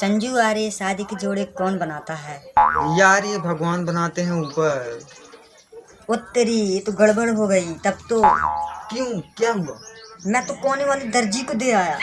संजू आर्य शादी के जोड़े कौन बनाता है? यार ये भगवान बनाते हैं ऊपर। वो तेरी ये तो गड़बड़ हो गई तब तो। क्यों? क्या हुआ? मैं तो कोने वाली दर्जी को दे आया।